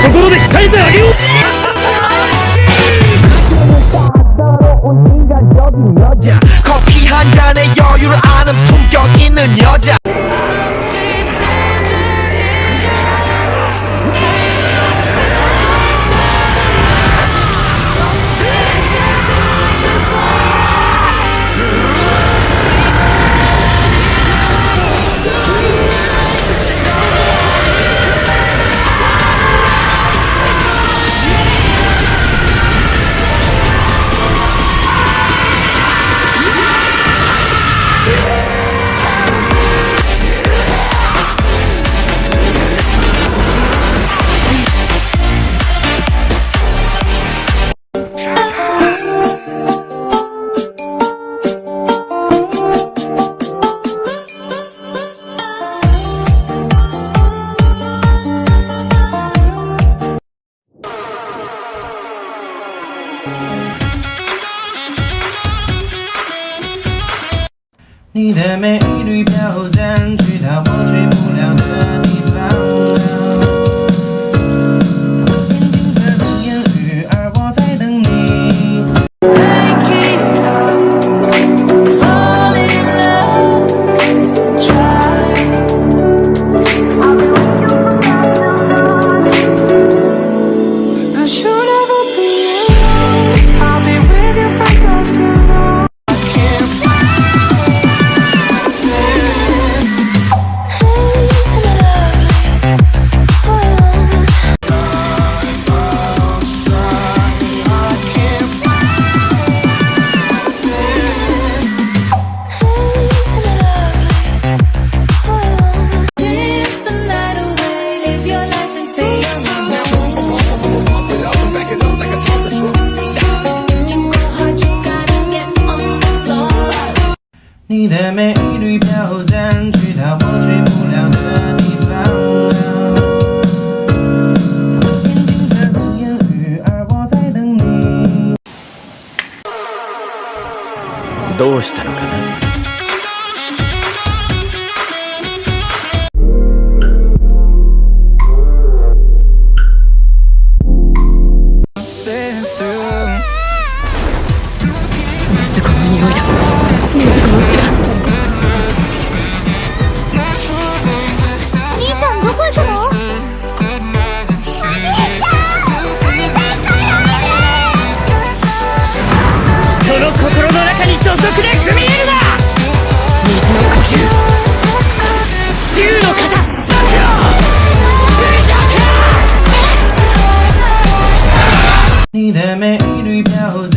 ところで鍛えてあげよう 커피 한 잔에 여유를 아는 품격 있는 여자 你的每一缕飘散，去到我去不了的地方。你的美丽飘散，去到我去不了的地方。どうしたのかな？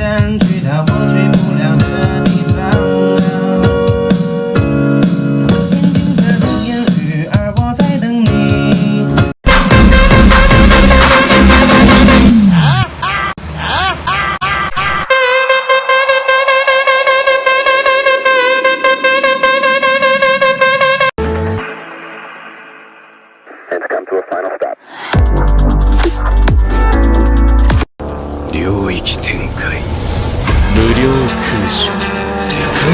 And. 福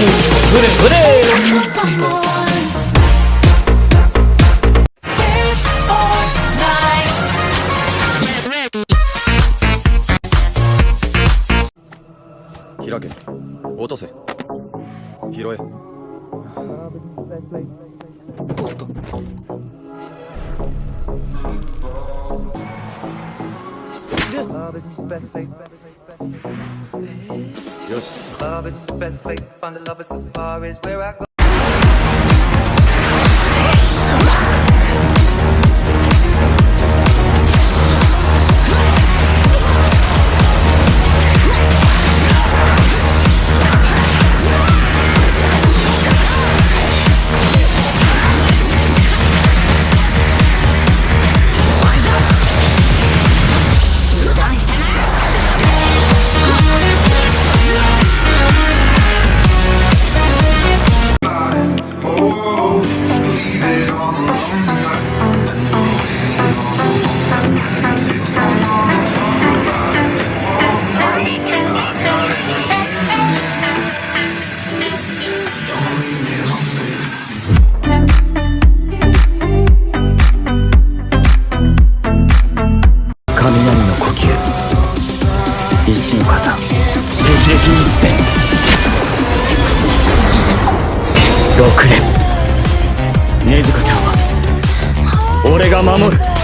그래 그래 히라게 어떠세? 히로에 어떠? 어. し Love is the best place to find a lover so far is where I go 敵撃一戦6連。禰豆子ちゃんは。俺が守る。